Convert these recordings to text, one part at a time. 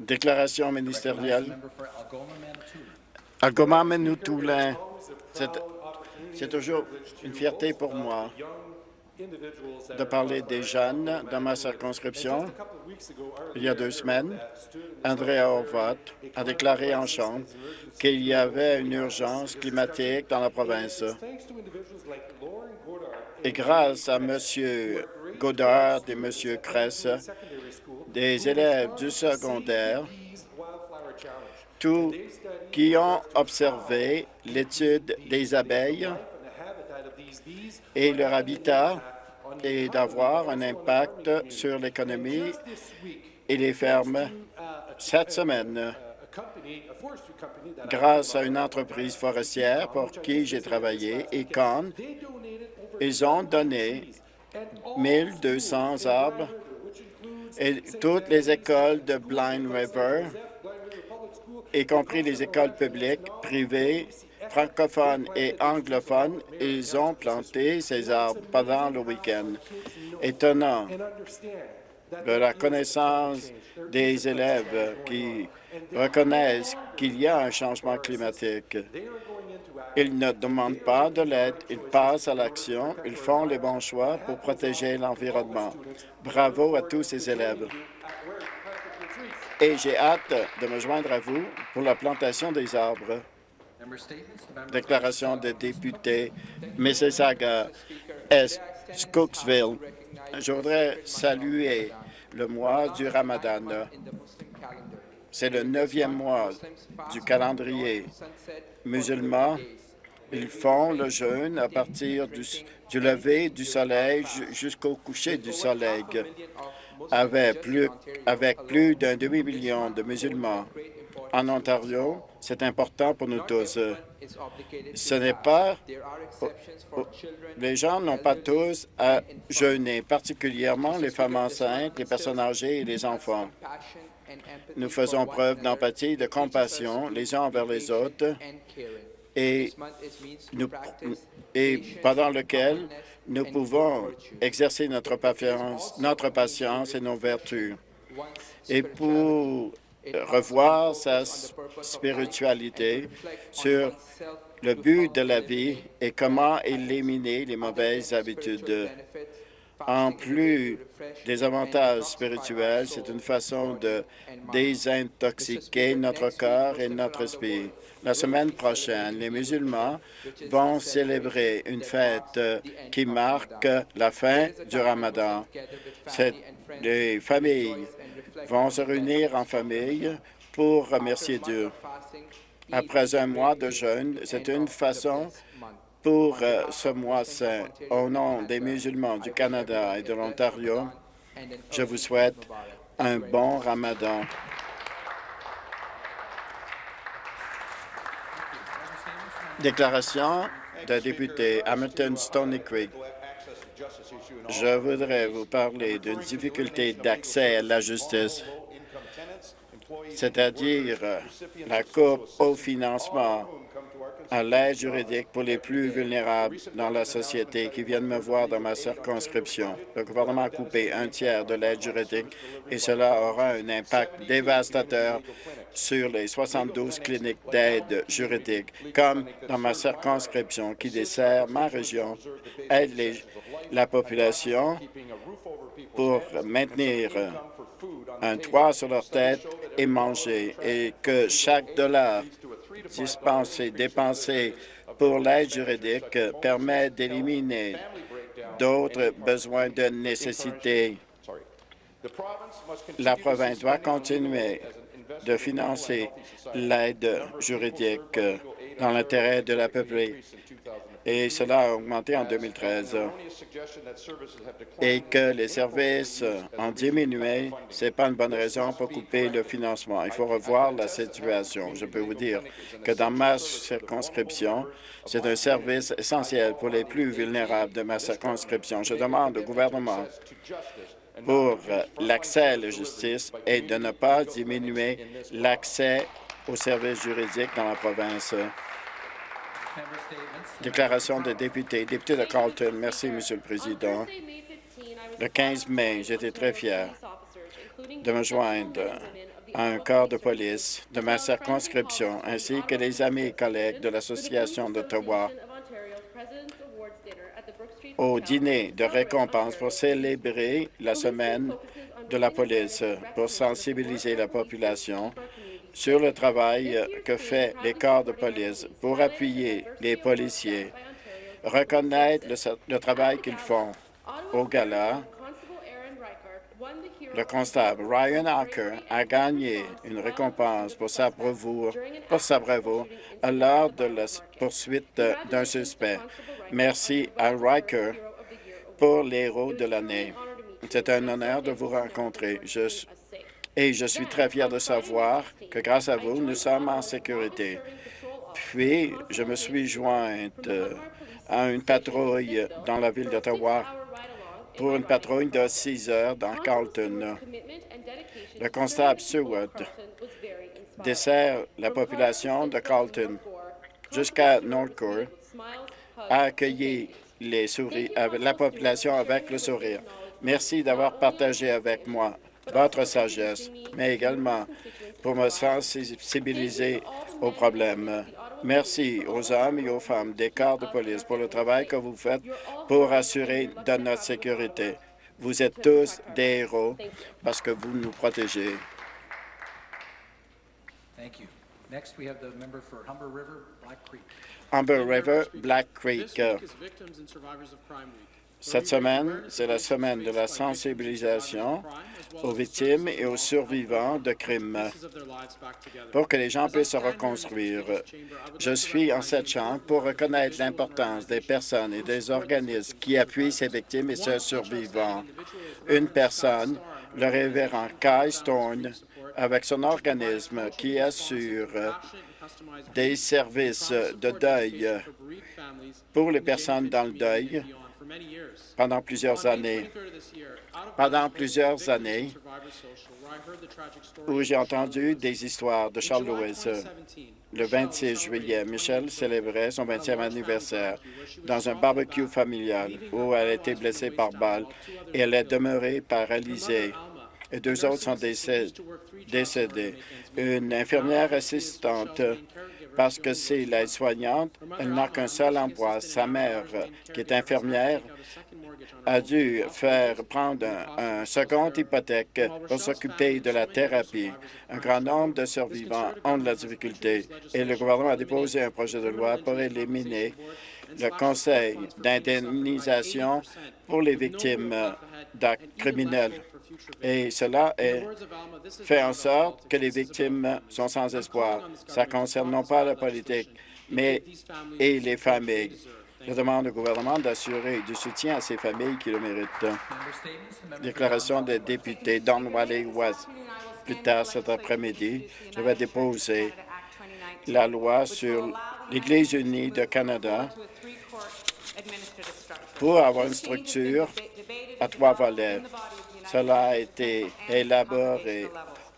Déclaration ministérielle. Algoma Manitoulin, c'est toujours une fierté pour moi de parler des jeunes dans ma circonscription. Il y a deux semaines, André Horvat a déclaré en Chambre qu'il y avait une urgence climatique dans la province. Et grâce à M. Godard et M. Kress, des élèves du secondaire, tous qui ont observé l'étude des abeilles et leur habitat et d'avoir un impact sur l'économie et les fermes. Cette semaine, grâce à une entreprise forestière pour qui j'ai travaillé, Econ, ils ont donné 1200 arbres et toutes les écoles de Blind River, y compris les écoles publiques, privées, francophones et anglophones, ils ont planté ces arbres pendant le week-end. Étonnant de la connaissance des élèves qui reconnaissent qu'il y a un changement climatique. Ils ne demandent pas de l'aide, ils passent à l'action, ils font les bons choix pour protéger l'environnement. Bravo à tous ces élèves. Et j'ai hâte de me joindre à vous pour la plantation des arbres. Déclaration des députés Mississauga Est, Scooksville. Je voudrais saluer le mois du Ramadan. C'est le neuvième mois du calendrier musulman. Ils font le jeûne à partir du, lever du soleil jusqu'au coucher du soleil. Avec plus, avec plus d'un demi-million de musulmans en Ontario, c'est important pour nous tous. Ce n'est pas... Les gens n'ont pas tous à jeûner, particulièrement les femmes enceintes, les personnes âgées et les enfants. Nous faisons preuve d'empathie et de compassion les uns envers les autres. et, nous, et pendant lequel nous pouvons exercer notre patience, notre patience et nos vertus. Et pour revoir sa spiritualité sur le but de la vie et comment éliminer les mauvaises habitudes. En plus des avantages spirituels, c'est une façon de désintoxiquer notre corps et notre esprit. La semaine prochaine, les musulmans vont célébrer une fête qui marque la fin du ramadan. Les familles vont se réunir en famille pour remercier Dieu. Après un mois de jeûne, c'est une façon pour euh, ce mois saint. Au nom des musulmans du Canada et de l'Ontario, je vous souhaite un bon ramadan. Déclaration de député Hamilton Stony Creek. Je voudrais vous parler d'une difficulté d'accès à la justice, c'est-à-dire la coupe au financement à l'aide juridique pour les plus vulnérables dans la société qui viennent me voir dans ma circonscription. Le gouvernement a coupé un tiers de l'aide juridique et cela aura un impact dévastateur sur les 72 cliniques d'aide juridique, comme dans ma circonscription qui dessert ma région, aide la population pour maintenir un toit sur leur tête et manger, et que chaque dollar dispensé, dépensé pour l'aide juridique permet d'éliminer d'autres besoins de nécessité. La province doit continuer de financer l'aide juridique dans l'intérêt de la et cela a augmenté en 2013. Et que les services ont diminué, ce n'est pas une bonne raison pour couper le financement. Il faut revoir la situation. Je peux vous dire que dans ma circonscription, c'est un service essentiel pour les plus vulnérables de ma circonscription. Je demande au gouvernement pour l'accès à la justice et de ne pas diminuer l'accès aux services juridiques dans la province. Déclaration de député. Député de Carlton. Merci, Monsieur le Président. Le 15 mai, j'étais très fier de me joindre à un corps de police de ma circonscription, ainsi que les amis et collègues de l'Association d'Ottawa au dîner de récompense pour célébrer la semaine de la police, pour sensibiliser la population sur le travail que fait les corps de police, pour appuyer les policiers, reconnaître le, travail qu'ils font. Au gala, le constable Ryan Harker a gagné une récompense pour sa bravoure, pour sa bravoure lors de la poursuite d'un suspect. Merci à Riker pour l'héros de l'année. C'est un honneur de vous rencontrer. Et je suis très fier de savoir que grâce à vous, nous sommes en sécurité. Puis, je me suis jointe à une patrouille dans la ville d'Ottawa pour une patrouille de 6 heures dans Carlton. Le constable Seward dessert la population de Carlton jusqu'à Northcourt a accueilli les souris, la population avec le sourire. Merci d'avoir partagé avec moi votre sagesse, mais également pour me sensibiliser aux problèmes. Merci aux hommes et aux femmes des corps de police pour le travail que vous faites pour assurer de notre sécurité. Vous êtes tous des héros parce que vous nous protégez. Humber River, Black Creek. Cette semaine, c'est la semaine de la sensibilisation aux victimes et aux survivants de crimes pour que les gens puissent se reconstruire. Je suis en cette chambre pour reconnaître l'importance des personnes et des organismes qui appuient ces victimes et ces survivants. Une personne, le révérend Kai Stone, avec son organisme qui assure des services de deuil pour les personnes dans le deuil pendant plusieurs années. Pendant plusieurs années, où j'ai entendu des histoires de Charles Lewis. Le 26 juillet, Michelle célébrait son 20e anniversaire dans un barbecue familial où elle a été blessée par balle et elle est demeurée paralysée. Et deux autres sont décédés. Une infirmière assistante parce que c'est l'aide-soignante, elle n'a qu'un seul emploi. Sa mère, qui est infirmière, a dû faire prendre un, second hypothèque pour s'occuper de la thérapie. Un grand nombre de survivants ont de la difficulté et le gouvernement a déposé un projet de loi pour éliminer le conseil d'indemnisation pour les victimes d'actes criminels. Et cela fait en sorte que les victimes sont sans espoir. Ça concerne non pas la politique, mais et les familles. Je demande au gouvernement d'assurer du soutien à ces familles qui le méritent. Déclaration des députés Don Wally West. Plus tard cet après-midi, je vais déposer la loi sur l'Église unie de Canada pour avoir une structure à trois volets. Cela a été élaboré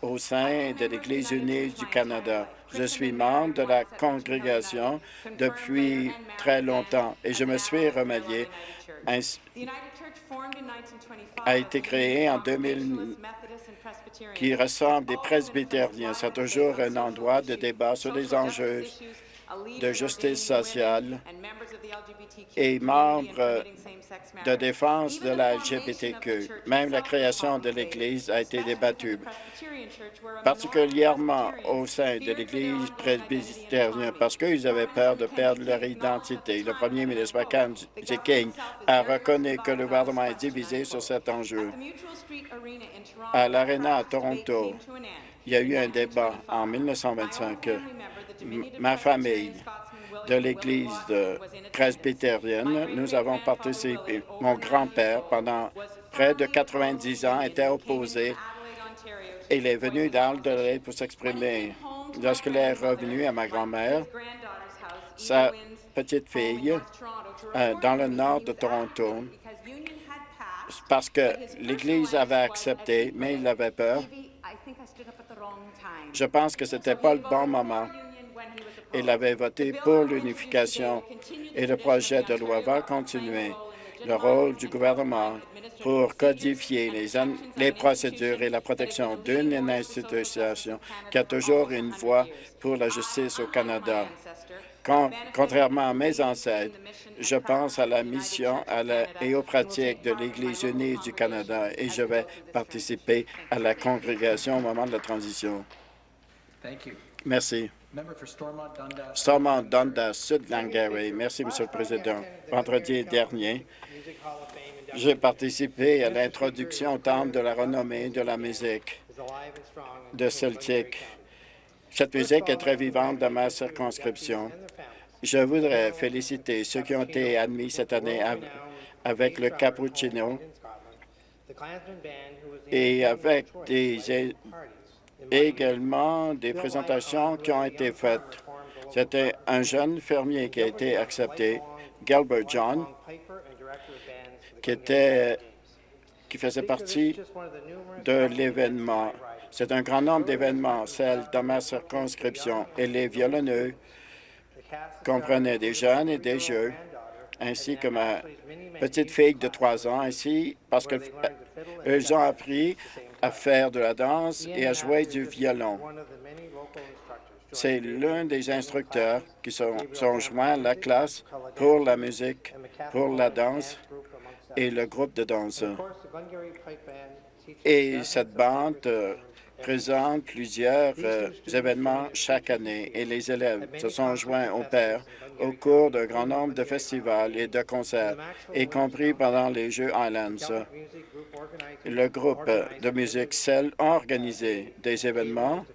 au sein de l'Église unie du Canada. Je suis membre de la congrégation depuis très longtemps et je me suis remanié. a été créé en 2000 qui ressemble des presbytériens. C'est toujours un endroit de débat sur les enjeux de justice sociale et membre de défense de la LGBTQ. Même la création de l'Église a été débattue, particulièrement au sein de l'Église presbytérienne, parce qu'ils avaient peur de perdre leur identité. Le premier ministre Mackenzie King a reconnu que le gouvernement est divisé sur cet enjeu. À l'Arena à Toronto, il y a eu un débat en 1925. Ma famille de l'Église presbytérienne. Nous avons participé. Mon grand-père, pendant près de 90 ans, était opposé. Il est venu d'Adelaide pour s'exprimer. Lorsqu'il est revenu à ma grand-mère, sa petite fille, euh, dans le nord de Toronto, parce que l'Église avait accepté, mais il avait peur. Je pense que ce n'était pas le bon moment. Il avait voté pour l'unification et le projet de loi va continuer. le rôle du gouvernement pour codifier les, les procédures et la protection d'une institution qui a toujours une voix pour la justice au Canada. contrairement à mes ancêtres, je pense à la mission et aux pratiques de l'Église unie du Canada et je vais participer à la congrégation au moment de la transition. Merci. Stormont Dundas, Sud Glengarry. Merci, Monsieur le Président. Vendredi dernier, j'ai participé à l'introduction au Temple de la renommée de la musique de Celtic. Cette musique est très vivante dans ma circonscription. Je voudrais féliciter ceux qui ont été admis cette année avec le cappuccino et avec des également des présentations qui ont été faites. C'était un jeune fermier qui a été accepté, Gilbert John, qui, était, qui faisait partie de l'événement. C'est un grand nombre d'événements, celle dans ma circonscription, et les violonneux comprenaient des jeunes et des jeux, ainsi que ma petite fille de trois ans, ainsi parce qu'ils ont appris à faire de la danse et à jouer du violon. C'est l'un des instructeurs qui sont, sont joints à la classe pour la musique, pour la danse et le groupe de danse. Et cette bande euh, présente plusieurs euh, événements chaque année et les élèves se sont joints au père au cours d'un grand nombre de festivals et de concerts, y compris pendant les Jeux Highlands. Le groupe de musique CEL a organisé des événements,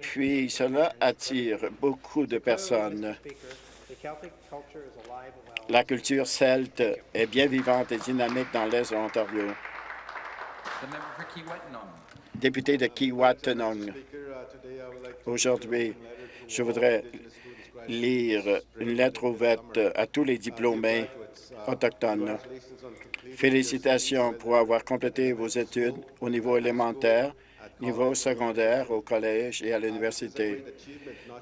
puis cela attire beaucoup de personnes. La culture celte est bien vivante et dynamique dans l'Est de l'Ontario. Député de Kiwatenong, aujourd'hui, je voudrais lire une lettre ouverte à tous les diplômés autochtones. Félicitations pour avoir complété vos études au niveau élémentaire, niveau secondaire, au collège et à l'université.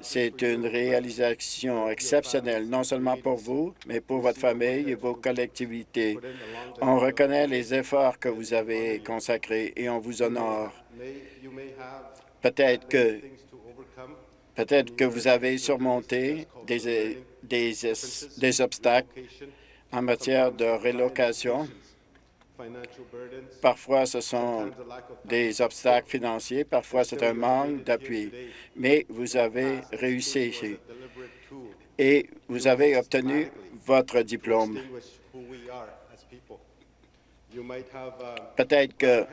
C'est une réalisation exceptionnelle, non seulement pour vous, mais pour votre famille et vos collectivités. On reconnaît les efforts que vous avez consacrés et on vous honore. Peut-être que Peut-être que vous avez surmonté des, obstacles en matière de relocation. Parfois, ce sont des obstacles financiers, parfois c'est un manque d'appui, mais vous avez réussi et vous avez obtenu votre diplôme. Peut-être que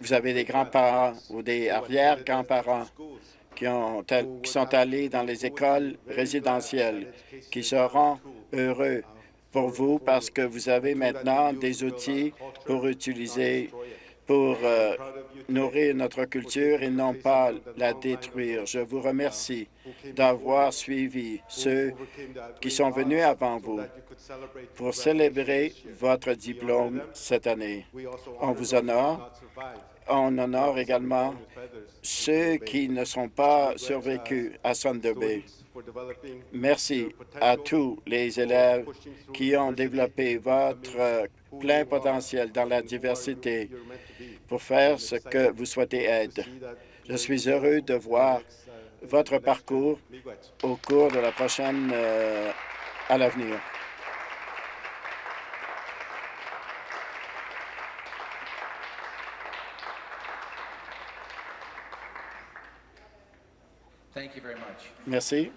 vous avez des grands-parents ou des arrière-grands-parents qui, ont, qui sont allés dans les écoles résidentielles, qui seront heureux pour vous parce que vous avez maintenant des outils pour utiliser, pour euh, nourrir notre culture et non pas la détruire. Je vous remercie d'avoir suivi ceux qui sont venus avant vous pour célébrer votre diplôme cette année. On vous honore on honore également ceux qui ne sont pas survécus à Thunder Bay. Merci à tous les élèves qui ont développé votre plein potentiel dans la diversité pour faire ce que vous souhaitez être. Je suis heureux de voir votre parcours au cours de la prochaine euh, à l'avenir. Merci.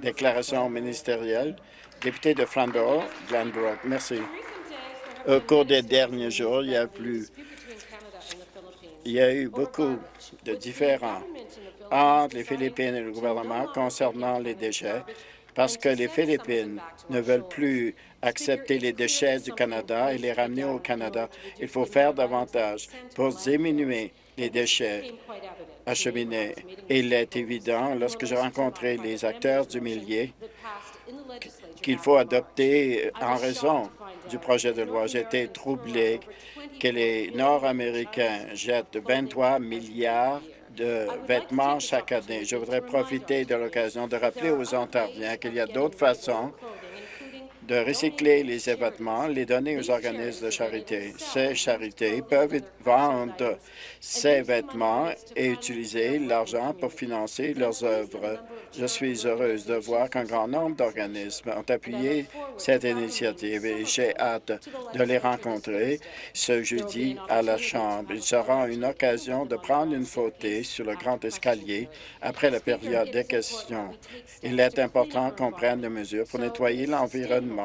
Déclaration ministérielle. Député de Flamborough, Glenbrook. Merci. Au cours des derniers jours, il y a plus il y a eu beaucoup de différends entre les Philippines et le gouvernement concernant les déchets parce que les Philippines ne veulent plus accepter les déchets du Canada et les ramener au Canada. Il faut faire davantage pour diminuer les déchets acheminés. Il est évident, lorsque j'ai rencontré les acteurs du millier, qu'il faut adopter en raison du projet de loi. J'étais troublé que les Nord-Américains jettent 23 milliards de vêtements chaque année. Je voudrais profiter de l'occasion de rappeler aux Ontariens qu'il y a d'autres façons de recycler les vêtements, les donner aux organismes de charité. Ces charités peuvent vendre ces vêtements et utiliser l'argent pour financer leurs œuvres. Je suis heureuse de voir qu'un grand nombre d'organismes ont appuyé cette initiative et j'ai hâte de les rencontrer ce jeudi à la Chambre. Il sera une occasion de prendre une photo sur le grand escalier après la période des questions. Il est important qu'on prenne des mesures pour nettoyer l'environnement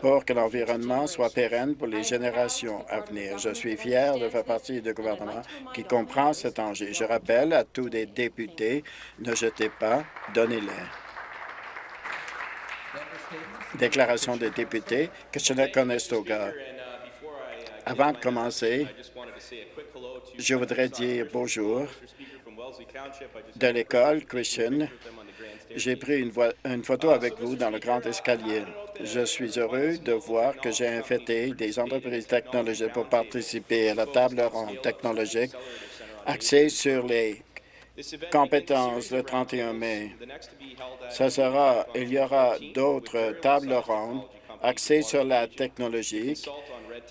pour que l'environnement soit pérenne pour les générations à venir. Je suis fier de faire partie du gouvernement qui comprend cet enjeu. Je rappelle à tous les députés, ne jetez pas, donnez-les. Déclaration des députés, Kitchener-Conestoga. Avant de commencer, je voudrais dire bonjour de l'école Christian j'ai pris une, une, photo avec vous dans le grand escalier. Je suis heureux de voir que j'ai invité des entreprises technologiques pour participer à la table ronde technologique axée sur les compétences le 31 mai. Ça sera, il y aura d'autres tables rondes axées sur la technologie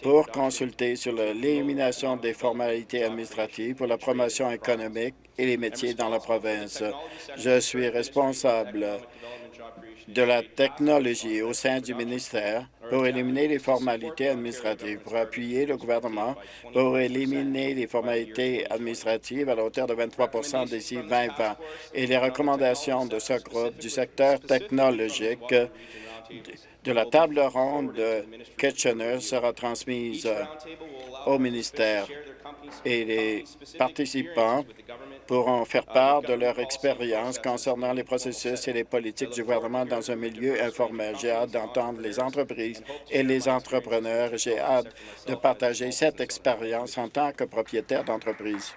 pour consulter sur l'élimination des formalités administratives pour la promotion économique et les métiers dans la province. Je suis responsable de la technologie au sein du ministère pour éliminer les formalités administratives, pour appuyer le gouvernement pour éliminer les formalités administratives à la hauteur de 23 d'ici 2020. Et les recommandations de ce groupe du secteur technologique de la table ronde de Kitchener sera transmise au ministère et les participants pourront faire part de leur expérience concernant les processus et les politiques du gouvernement dans un milieu informel. J'ai hâte d'entendre les entreprises et les entrepreneurs. J'ai hâte de partager cette expérience en tant que propriétaire d'entreprise.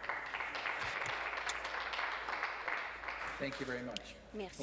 Merci.